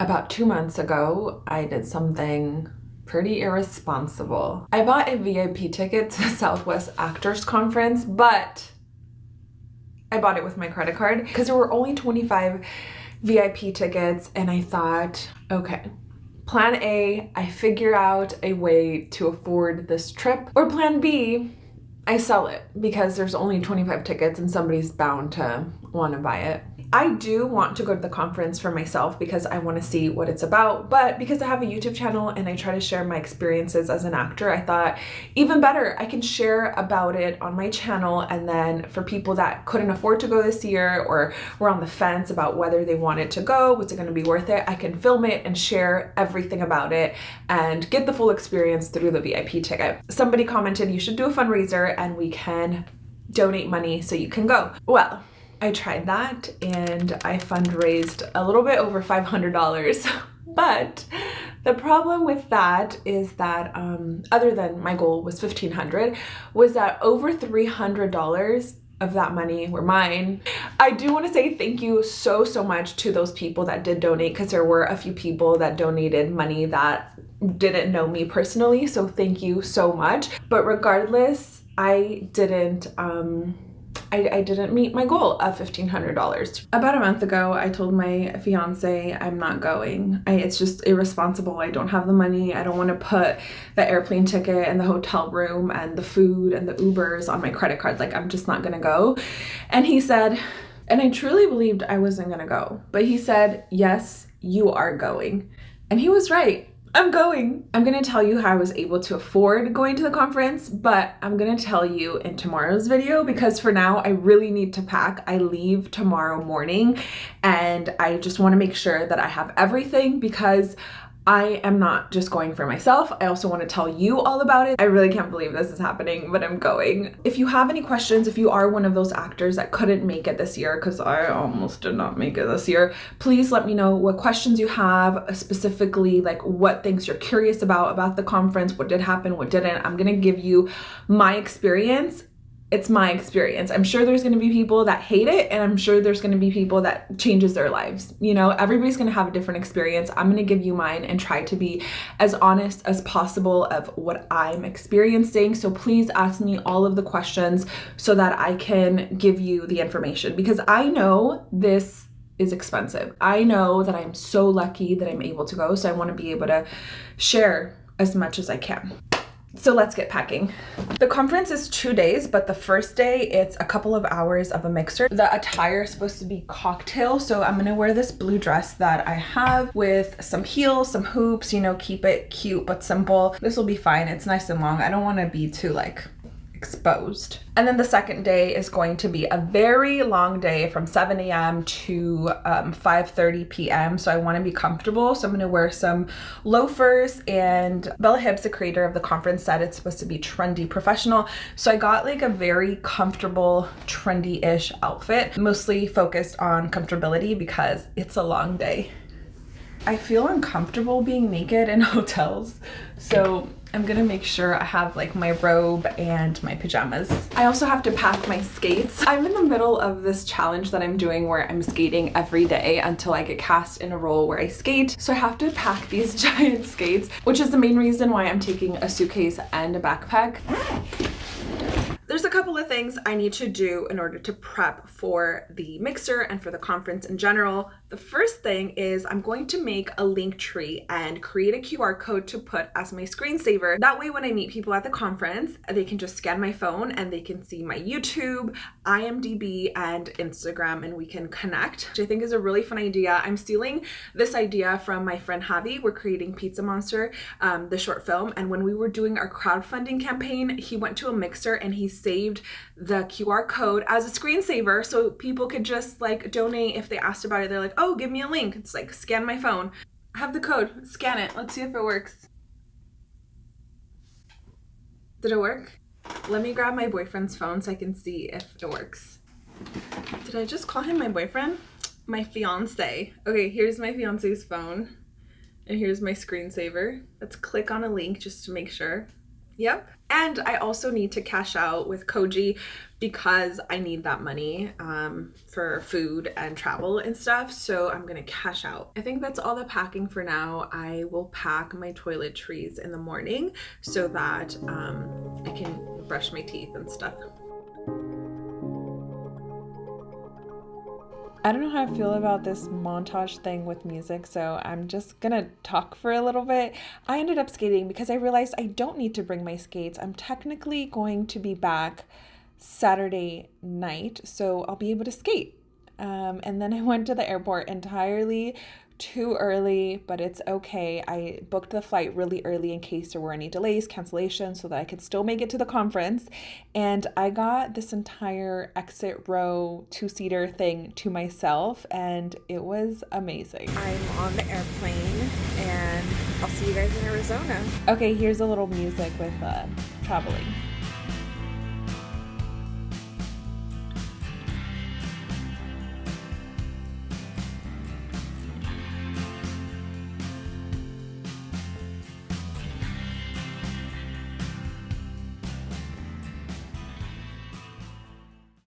About two months ago, I did something pretty irresponsible. I bought a VIP ticket to the Southwest Actors Conference, but I bought it with my credit card because there were only 25 VIP tickets and I thought, okay, plan A, I figure out a way to afford this trip, or plan B, I sell it because there's only 25 tickets and somebody's bound to want to buy it. I do want to go to the conference for myself because I want to see what it's about, but because I have a YouTube channel and I try to share my experiences as an actor, I thought even better, I can share about it on my channel and then for people that couldn't afford to go this year or were on the fence about whether they wanted to go, was it going to be worth it, I can film it and share everything about it and get the full experience through the VIP ticket. Somebody commented you should do a fundraiser and we can donate money so you can go. Well, I tried that and I fundraised a little bit over $500. but the problem with that is that um, other than my goal was 1500 was that over $300 of that money were mine. I do want to say thank you so, so much to those people that did donate because there were a few people that donated money that didn't know me personally. So thank you so much. But regardless, I didn't um, I, I didn't meet my goal of $1,500. About a month ago, I told my fiance I'm not going. I, it's just irresponsible. I don't have the money. I don't want to put the airplane ticket and the hotel room and the food and the Ubers on my credit card. Like, I'm just not going to go. And he said, and I truly believed I wasn't going to go, but he said, yes, you are going. And he was right. I'm going. I'm gonna tell you how I was able to afford going to the conference, but I'm gonna tell you in tomorrow's video because for now I really need to pack. I leave tomorrow morning and I just wanna make sure that I have everything because I am not just going for myself. I also want to tell you all about it. I really can't believe this is happening, but I'm going. If you have any questions, if you are one of those actors that couldn't make it this year, because I almost did not make it this year, please let me know what questions you have, uh, specifically like what things you're curious about, about the conference, what did happen, what didn't. I'm going to give you my experience it's my experience. I'm sure there's going to be people that hate it and I'm sure there's going to be people that changes their lives. You know, everybody's going to have a different experience. I'm going to give you mine and try to be as honest as possible of what I'm experiencing. So please ask me all of the questions so that I can give you the information because I know this is expensive. I know that I'm so lucky that I'm able to go. So I want to be able to share as much as I can. So let's get packing. The conference is two days, but the first day it's a couple of hours of a mixer. The attire is supposed to be cocktail, so I'm gonna wear this blue dress that I have with some heels, some hoops, you know, keep it cute but simple. This will be fine, it's nice and long. I don't wanna be too like exposed. And then the second day is going to be a very long day from 7 a.m. to um, 5.30 p.m. So I want to be comfortable. So I'm going to wear some loafers and Bella Hibbs, the creator of the conference, said it's supposed to be trendy professional. So I got like a very comfortable, trendy-ish outfit, mostly focused on comfortability because it's a long day. I feel uncomfortable being naked in hotels. So I'm gonna make sure I have like my robe and my pajamas. I also have to pack my skates. I'm in the middle of this challenge that I'm doing where I'm skating every day until I get cast in a role where I skate. So I have to pack these giant skates, which is the main reason why I'm taking a suitcase and a backpack. There's a couple of things I need to do in order to prep for the mixer and for the conference in general. The first thing is I'm going to make a link tree and create a QR code to put as my screensaver. That way when I meet people at the conference, they can just scan my phone and they can see my YouTube, IMDb, and Instagram and we can connect, which I think is a really fun idea. I'm stealing this idea from my friend Javi. We're creating Pizza Monster, um, the short film, and when we were doing our crowdfunding campaign, he went to a mixer and he saved the QR code as a screensaver so people could just like donate if they asked about it. They're like, oh, give me a link. It's like scan my phone. I have the code, scan it. Let's see if it works. Did it work? Let me grab my boyfriend's phone so I can see if it works. Did I just call him my boyfriend? My fiance. Okay, here's my fiance's phone. And here's my screensaver. Let's click on a link just to make sure. Yep. And I also need to cash out with Koji because I need that money um, for food and travel and stuff. So I'm gonna cash out. I think that's all the packing for now. I will pack my toiletries in the morning so that um, I can brush my teeth and stuff. I don't know how I feel about this montage thing with music, so I'm just gonna talk for a little bit. I ended up skating because I realized I don't need to bring my skates. I'm technically going to be back Saturday night, so I'll be able to skate. Um, and then I went to the airport entirely too early, but it's okay. I booked the flight really early in case there were any delays, cancellations, so that I could still make it to the conference. And I got this entire exit row two seater thing to myself, and it was amazing. I'm on the airplane, and I'll see you guys in Arizona. Okay, here's a little music with uh, traveling.